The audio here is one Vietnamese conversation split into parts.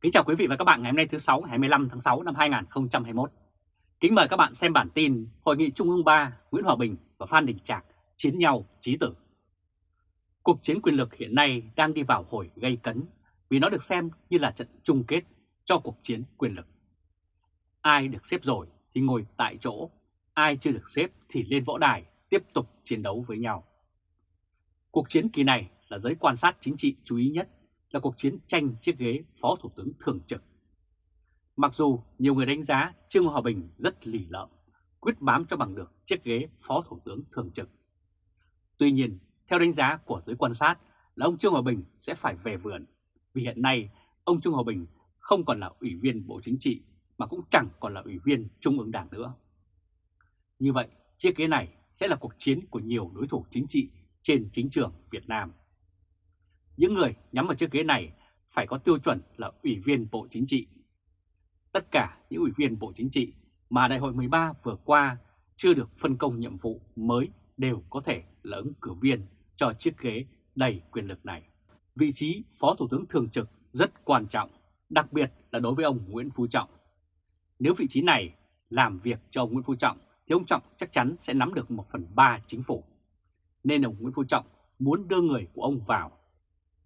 Kính chào quý vị và các bạn ngày hôm nay thứ 6 ngày 25 tháng 6 năm 2021. Kính mời các bạn xem bản tin Hội nghị Trung ương 3 Nguyễn Hòa Bình và Phan Đình Trạc chiến nhau chí tử. Cuộc chiến quyền lực hiện nay đang đi vào hồi gây cấn vì nó được xem như là trận chung kết cho cuộc chiến quyền lực. Ai được xếp rồi thì ngồi tại chỗ, ai chưa được xếp thì lên võ đài tiếp tục chiến đấu với nhau. Cuộc chiến kỳ này là giới quan sát chính trị chú ý nhất là cuộc chiến tranh chiếc ghế Phó Thủ tướng Thường trực. Mặc dù nhiều người đánh giá Trương Hòa Bình rất lì lợm, quyết bám cho bằng được chiếc ghế Phó Thủ tướng Thường trực. Tuy nhiên, theo đánh giá của giới quan sát là ông Trương Hòa Bình sẽ phải về vườn, vì hiện nay ông Trương Hòa Bình không còn là ủy viên Bộ Chính trị mà cũng chẳng còn là ủy viên Trung ương Đảng nữa. Như vậy, chiếc ghế này sẽ là cuộc chiến của nhiều đối thủ chính trị trên chính trường Việt Nam. Những người nhắm vào chiếc ghế này phải có tiêu chuẩn là ủy viên Bộ Chính trị. Tất cả những ủy viên Bộ Chính trị mà Đại hội 13 vừa qua chưa được phân công nhiệm vụ mới đều có thể là ứng cử viên cho chiếc ghế đầy quyền lực này. Vị trí Phó Thủ tướng Thường trực rất quan trọng, đặc biệt là đối với ông Nguyễn Phú Trọng. Nếu vị trí này làm việc cho ông Nguyễn Phú Trọng thì ông Trọng chắc chắn sẽ nắm được 1 phần 3 chính phủ. Nên ông Nguyễn Phú Trọng muốn đưa người của ông vào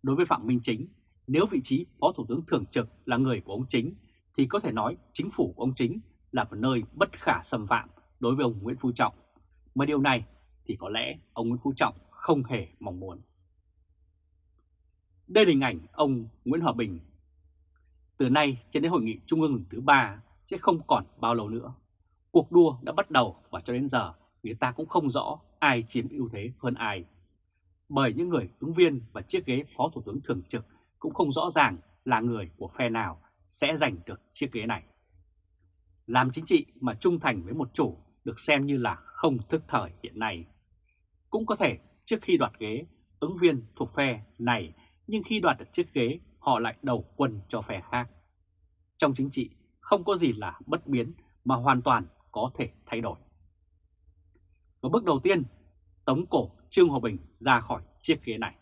Đối với Phạm Minh Chính, nếu vị trí Phó Thủ tướng Thường trực là người của ông Chính, thì có thể nói chính phủ của ông Chính là một nơi bất khả xâm phạm đối với ông Nguyễn Phú Trọng. Mà điều này thì có lẽ ông Nguyễn Phú Trọng không hề mong muốn. Đây là hình ảnh ông Nguyễn Hòa Bình. Từ nay cho đến hội nghị Trung ương lần thứ ba sẽ không còn bao lâu nữa. Cuộc đua đã bắt đầu và cho đến giờ người ta cũng không rõ ai chiếm ưu thế hơn ai bởi những người ứng viên và chiếc ghế Phó Thủ tướng Thường trực cũng không rõ ràng là người của phe nào sẽ giành được chiếc ghế này. Làm chính trị mà trung thành với một chủ được xem như là không thức thời hiện nay. Cũng có thể trước khi đoạt ghế, ứng viên thuộc phe này nhưng khi đoạt được chiếc ghế họ lại đầu quân cho phe khác. Trong chính trị không có gì là bất biến mà hoàn toàn có thể thay đổi. Và bước đầu tiên, tống cổ Trương Hòa Bình ra khỏi chiếc ghế này.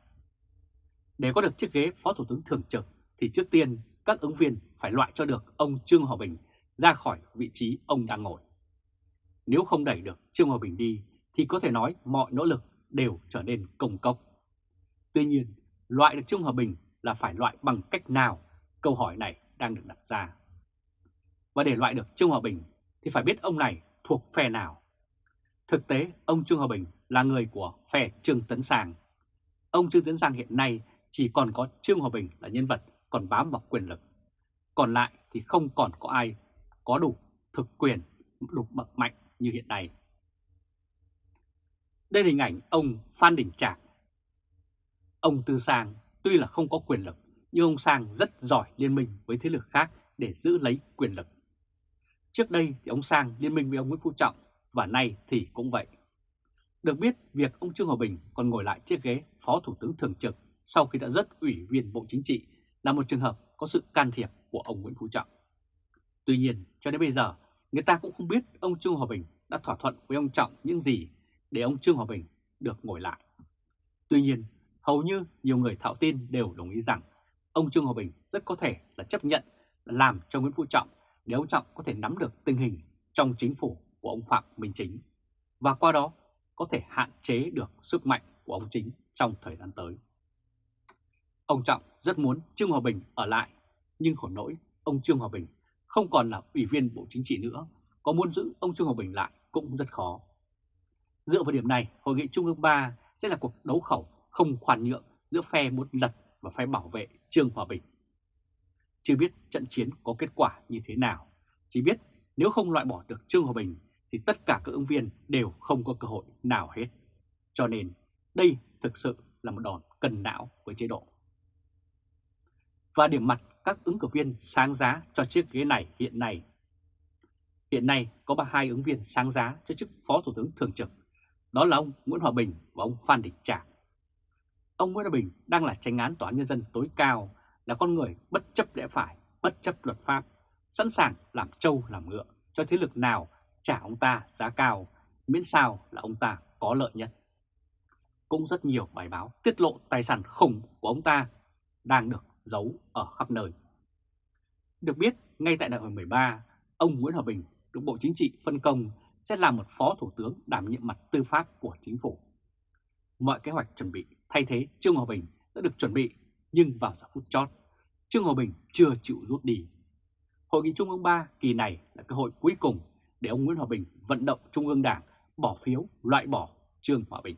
Để có được chiếc ghế Phó Thủ tướng Thường trực thì trước tiên các ứng viên phải loại cho được ông Trương Hòa Bình ra khỏi vị trí ông đang ngồi. Nếu không đẩy được Trương Hòa Bình đi thì có thể nói mọi nỗ lực đều trở nên công cốc. Tuy nhiên, loại được Trương Hòa Bình là phải loại bằng cách nào? Câu hỏi này đang được đặt ra. Và để loại được Trương Hòa Bình thì phải biết ông này thuộc phe nào. Thực tế, ông Trương Hòa Bình là người của phe Trương Tấn sàng Ông Trương Tấn Sang hiện nay chỉ còn có Trương Hòa Bình là nhân vật còn bám vào quyền lực. Còn lại thì không còn có ai có đủ thực quyền, đủ bậc mạnh như hiện nay. Đây là hình ảnh ông Phan Đình Trạc. Ông Tư Sang tuy là không có quyền lực, nhưng ông Sang rất giỏi liên minh với thế lực khác để giữ lấy quyền lực. Trước đây thì ông Sang liên minh với ông Nguyễn Phú Trọng và nay thì cũng vậy. Được biết, việc ông Trương Hòa Bình còn ngồi lại chiếc ghế Phó Thủ tướng Thường trực sau khi đã rất ủy viên Bộ Chính trị là một trường hợp có sự can thiệp của ông Nguyễn Phú Trọng. Tuy nhiên, cho đến bây giờ, người ta cũng không biết ông Trương Hòa Bình đã thỏa thuận với ông Trọng những gì để ông Trương Hòa Bình được ngồi lại. Tuy nhiên, hầu như nhiều người thạo tin đều đồng ý rằng ông Trương Hòa Bình rất có thể là chấp nhận làm cho Nguyễn Phú Trọng để ông Trọng có thể nắm được tình hình trong chính phủ của ông Phạm Minh Chính và qua đó có thể hạn chế được sức mạnh của ông Chính trong thời gian tới. Ông Trọng rất muốn Trương Hòa Bình ở lại, nhưng khổ nỗi ông Trương Hòa Bình không còn là ủy viên Bộ Chính trị nữa, có muốn giữ ông Trương Hòa Bình lại cũng rất khó. Dựa vào điểm này, Hội nghị Trung ương 3 sẽ là cuộc đấu khẩu không khoan nhượng giữa phe muốn lật và phe bảo vệ Trương Hòa Bình. Chưa biết trận chiến có kết quả như thế nào, chỉ biết nếu không loại bỏ được Trương Hòa Bình thì tất cả các ứng viên đều không có cơ hội nào hết. Cho nên đây thực sự là một đòn cân não với chế độ. Và điểm mặt các ứng cử viên sáng giá cho chiếc ghế này hiện nay. Hiện nay có ba hai ứng viên sáng giá cho chức Phó Thủ tướng Thường trực, đó là ông Nguyễn Hòa Bình và ông Phan Đình Trạc. Ông Nguyễn Hòa Bình đang là tranh án tòa án nhân dân tối cao, là con người bất chấp lẽ phải, bất chấp luật pháp, sẵn sàng làm trâu làm ngựa cho thế lực nào trả ông ta giá cao, miễn sao là ông ta có lợi nhất. Cũng rất nhiều bài báo tiết lộ tài sản khủng của ông ta đang được giấu ở khắp nơi. Được biết, ngay tại đại hội 13, ông Nguyễn Hòa Bình được Bộ Chính trị phân công sẽ làm một phó thủ tướng đảm nhiệm mặt tư pháp của chính phủ. Mọi kế hoạch chuẩn bị thay thế Trương Hòa Bình đã được chuẩn bị, nhưng vào giờ phút chót, Trương Hòa Bình chưa chịu rút đi. Hội nghị Trung ương 3 kỳ này là cơ hội cuối cùng để ông Nguyễn Hòa Bình vận động Trung ương Đảng bỏ phiếu loại bỏ Trương Hòa Bình.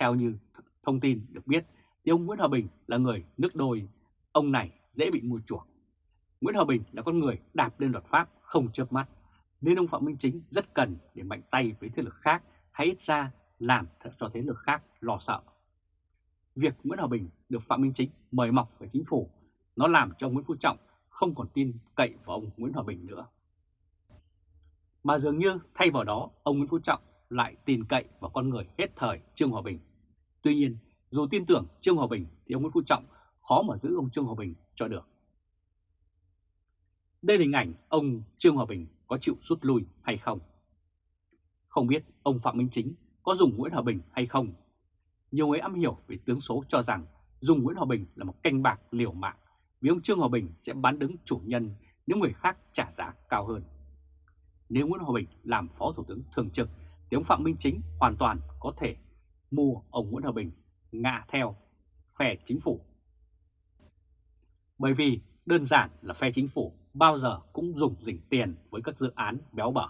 Theo như thông tin được biết, thì ông Nguyễn Hòa Bình là người nước đôi, ông này dễ bị mua chuộc. Nguyễn Hòa Bình là con người đạp lên luật pháp không chớp mắt, nên ông Phạm Minh Chính rất cần để mạnh tay với thế lực khác hay ít ra làm cho thế lực khác lo sợ. Việc Nguyễn Hòa Bình được Phạm Minh Chính mời mọc về chính phủ, nó làm cho Nguyễn Phú Trọng không còn tin cậy vào ông Nguyễn Hòa Bình nữa. Mà dường như thay vào đó, ông Nguyễn Phú Trọng lại tin cậy vào con người hết thời Trương Hòa Bình. Tuy nhiên, dù tin tưởng Trương Hòa Bình thì ông Nguyễn Phú Trọng khó mà giữ ông Trương Hòa Bình cho được. Đây là hình ảnh ông Trương Hòa Bình có chịu rút lui hay không. Không biết ông Phạm Minh Chính có dùng Nguyễn Hòa Bình hay không. Nhiều người am hiểu về tướng số cho rằng dùng Nguyễn Hòa Bình là một canh bạc liều mạng vì ông Trương Hòa Bình sẽ bán đứng chủ nhân nếu người khác trả giá cao hơn. Nếu Nguyễn Hòa Bình, làm Phó Thủ tướng Thường trực thì ông Phạm Minh Chính hoàn toàn có thể mua ông Nguyễn Hòa Bình ngạ theo phe chính phủ. Bởi vì đơn giản là phe chính phủ bao giờ cũng dùng dình tiền với các dự án béo bở.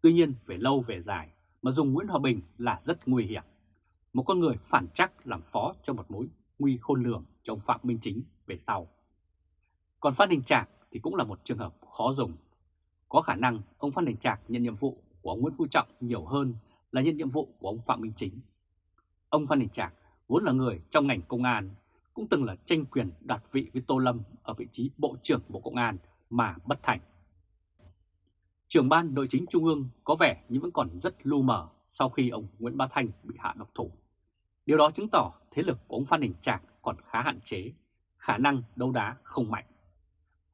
Tuy nhiên, về lâu về dài mà dùng Nguyễn Hòa Bình là rất nguy hiểm. Một con người phản chắc làm phó cho một mối nguy khôn lường cho ông Phạm Minh Chính về sau. Còn Phan Đình Trạc thì cũng là một trường hợp khó dùng. Có khả năng ông Phan Đình Trạc nhận nhiệm vụ của ông Nguyễn Phú Trọng nhiều hơn là nhận nhiệm vụ của ông Phạm Minh Chính. Ông Phan Đình Trạc vốn là người trong ngành công an, cũng từng là tranh quyền đoạt vị với Tô Lâm ở vị trí Bộ trưởng Bộ Công an mà bất thành. Trưởng ban nội chính Trung ương có vẻ như vẫn còn rất lu mờ sau khi ông Nguyễn Bá Thanh bị hạ độc thủ. Điều đó chứng tỏ thế lực của ông Phan Đình Trạc còn khá hạn chế, khả năng đấu đá không mạnh.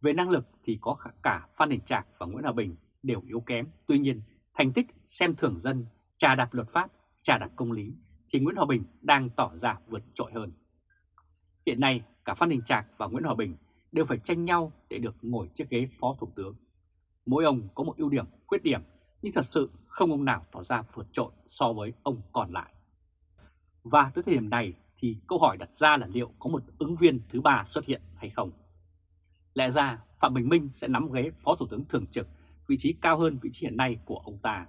Về năng lực thì có cả Phan Đình Trạc và Nguyễn Hòa Bình đều yếu kém, tuy nhiên thành tích xem thường dân, trà đạp luật pháp, trà đạp công lý thì Nguyễn Hòa Bình đang tỏ ra vượt trội hơn. Hiện nay cả Phan Đình Trạc và Nguyễn Hòa Bình đều phải tranh nhau để được ngồi chiếc ghế phó thủ tướng. Mỗi ông có một ưu điểm, khuyết điểm, nhưng thật sự không ông nào tỏ ra vượt trội so với ông còn lại. Và tới thời điểm này thì câu hỏi đặt ra là liệu có một ứng viên thứ ba xuất hiện hay không? Lẽ ra Phạm Bình Minh sẽ nắm ghế Phó Thủ tướng Thường trực, vị trí cao hơn vị trí hiện nay của ông ta.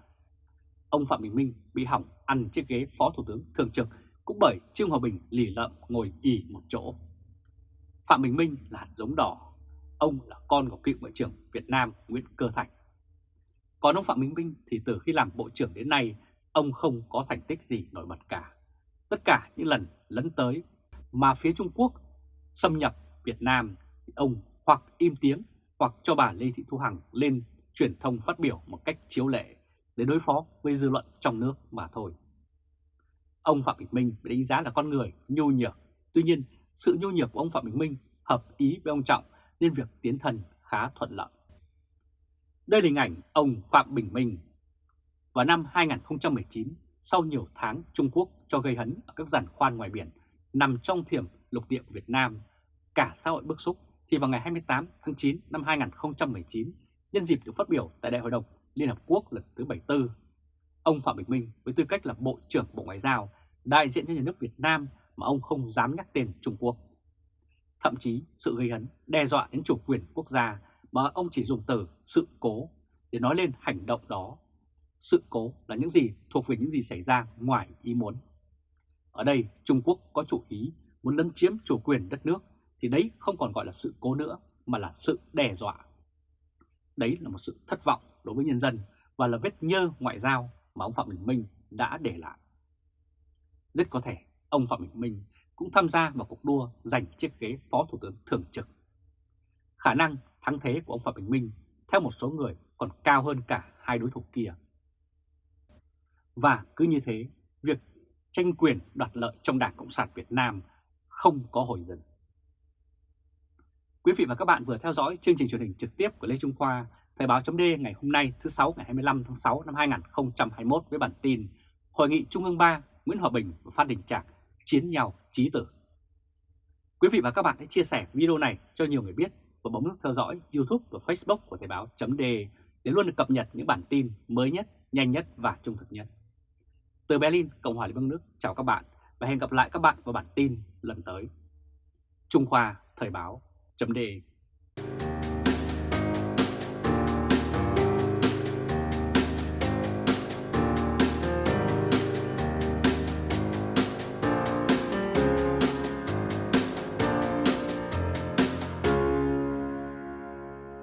Ông Phạm Bình Minh bị hỏng ăn chiếc ghế Phó Thủ tướng Thường trực cũng bởi Trương Hòa Bình lì lợm ngồi ỉ một chỗ. Phạm Bình Minh là hạt giống đỏ, ông là con của cựu bộ trưởng Việt Nam Nguyễn Cơ Thành. Còn ông Phạm Bình Minh thì từ khi làm Bộ trưởng đến nay, ông không có thành tích gì nổi bật cả. Tất cả những lần lấn tới mà phía Trung Quốc xâm nhập Việt Nam, ông hoặc im tiếng hoặc cho bà Lê Thị Thu Hằng lên truyền thông phát biểu một cách chiếu lệ để đối phó với dư luận trong nước mà thôi. Ông Phạm Bình Minh bị đánh giá là con người nhu nhược, tuy nhiên sự nhu nhược của ông Phạm Bình Minh hợp ý với ông Trọng nên việc tiến thân khá thuận lợi. Đây là hình ảnh ông Phạm Bình Minh. Vào năm 2019, sau nhiều tháng Trung Quốc cho gây hấn ở các giàn khoan ngoài biển nằm trong thiểm lục địa Việt Nam, cả xã hội bức xúc thì vào ngày 28 tháng 9 năm 2019, nhân dịp được phát biểu tại Đại hội đồng Liên Hợp Quốc lần thứ 74, ông Phạm Bình Minh với tư cách là Bộ trưởng Bộ Ngoại giao đại diện cho nhà nước Việt Nam mà ông không dám nhắc tên Trung Quốc. Thậm chí sự gây hấn đe dọa đến chủ quyền quốc gia mà ông chỉ dùng từ sự cố để nói lên hành động đó. Sự cố là những gì thuộc về những gì xảy ra ngoài ý muốn. Ở đây Trung Quốc có chủ ý muốn lấn chiếm chủ quyền đất nước thì đấy không còn gọi là sự cố nữa mà là sự đe dọa. Đấy là một sự thất vọng đối với nhân dân và là vết nhơ ngoại giao mà ông Phạm Bình Minh đã để lại. Rất có thể ông Phạm Bình Minh cũng tham gia vào cuộc đua giành chiếc ghế Phó Thủ tướng Thường trực. Khả năng thắng thế của ông Phạm Bình Minh theo một số người còn cao hơn cả hai đối thủ kia. Và cứ như thế, việc tranh quyền đoạt lợi trong Đảng Cộng sản Việt Nam không có hồi dừng. Quý vị và các bạn vừa theo dõi chương trình truyền hình trực tiếp của Lê Trung Khoa, Thời báo chấm ngày hôm nay thứ sáu ngày 25 tháng 6 năm 2021 với bản tin Hội nghị Trung ương 3 Nguyễn Hòa Bình và Phan Đình Trạc chiến nhau trí tử. Quý vị và các bạn hãy chia sẻ video này cho nhiều người biết và bấm nút theo dõi YouTube và Facebook của Thời báo .de để luôn được cập nhật những bản tin mới nhất, nhanh nhất và trung thực nhất. Từ Berlin, Cộng hòa Liên bang Đức, chào các bạn và hẹn gặp lại các bạn vào bản tin lần tới. Trung Khoa Thời báo จำเด